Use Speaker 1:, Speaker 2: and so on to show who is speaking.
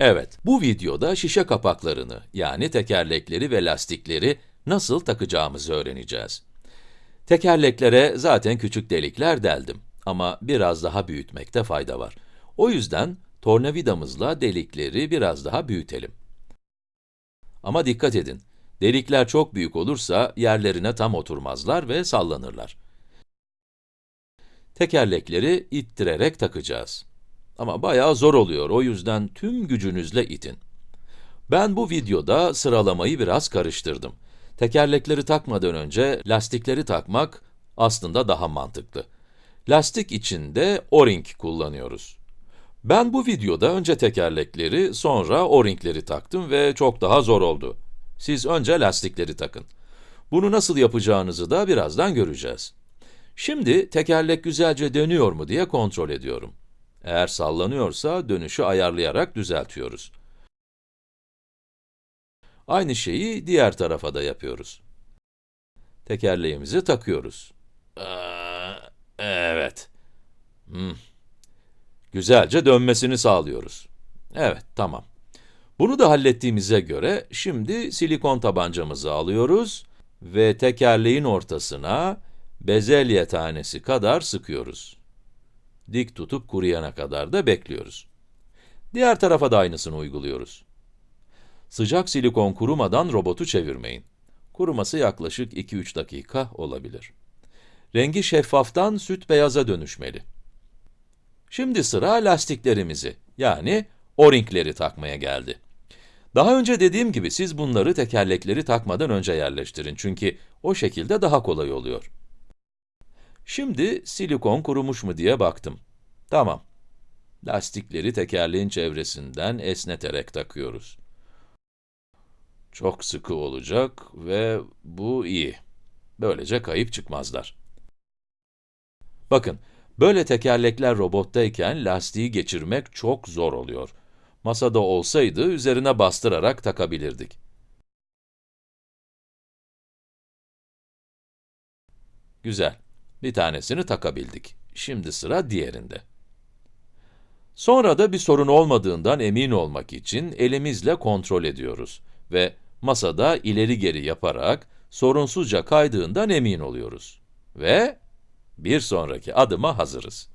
Speaker 1: Evet, bu videoda şişe kapaklarını, yani tekerlekleri ve lastikleri nasıl takacağımızı öğreneceğiz. Tekerleklere zaten küçük delikler deldim ama biraz daha büyütmekte fayda var. O yüzden tornavidamızla delikleri biraz daha büyütelim. Ama dikkat edin, delikler çok büyük olursa yerlerine tam oturmazlar ve sallanırlar. Tekerlekleri ittirerek takacağız. Ama bayağı zor oluyor, o yüzden tüm gücünüzle itin. Ben bu videoda sıralamayı biraz karıştırdım. Tekerlekleri takmadan önce lastikleri takmak aslında daha mantıklı. Lastik için de o-ring kullanıyoruz. Ben bu videoda önce tekerlekleri, sonra o-ringleri taktım ve çok daha zor oldu. Siz önce lastikleri takın. Bunu nasıl yapacağınızı da birazdan göreceğiz. Şimdi tekerlek güzelce dönüyor mu diye kontrol ediyorum. Eğer sallanıyorsa dönüşü ayarlayarak düzeltiyoruz. Aynı şeyi diğer tarafa da yapıyoruz. Tekerleğimizi takıyoruz. Aa, Evet. Hmm. Güzelce dönmesini sağlıyoruz. Evet, tamam. Bunu da hallettiğimize göre, şimdi silikon tabancamızı alıyoruz ve tekerleğin ortasına bezelye tanesi kadar sıkıyoruz. Dik tutup kuruyana kadar da bekliyoruz. Diğer tarafa da aynısını uyguluyoruz. Sıcak silikon kurumadan robotu çevirmeyin. Kuruması yaklaşık 2-3 dakika olabilir. Rengi şeffaftan süt beyaza dönüşmeli. Şimdi sıra lastiklerimizi, yani o-ringleri takmaya geldi. Daha önce dediğim gibi siz bunları tekerlekleri takmadan önce yerleştirin çünkü o şekilde daha kolay oluyor. Şimdi silikon kurumuş mu diye baktım. Tamam. Lastikleri tekerleğin çevresinden esneterek takıyoruz. Çok sıkı olacak ve bu iyi. Böylece kayıp çıkmazlar. Bakın, böyle tekerlekler robottayken lastiği geçirmek çok zor oluyor. Masada olsaydı üzerine bastırarak takabilirdik. Güzel. Bir tanesini takabildik. Şimdi sıra diğerinde. Sonra da bir sorun olmadığından emin olmak için elimizle kontrol ediyoruz ve masada ileri geri yaparak sorunsuzca kaydığından emin oluyoruz. Ve bir sonraki adıma hazırız.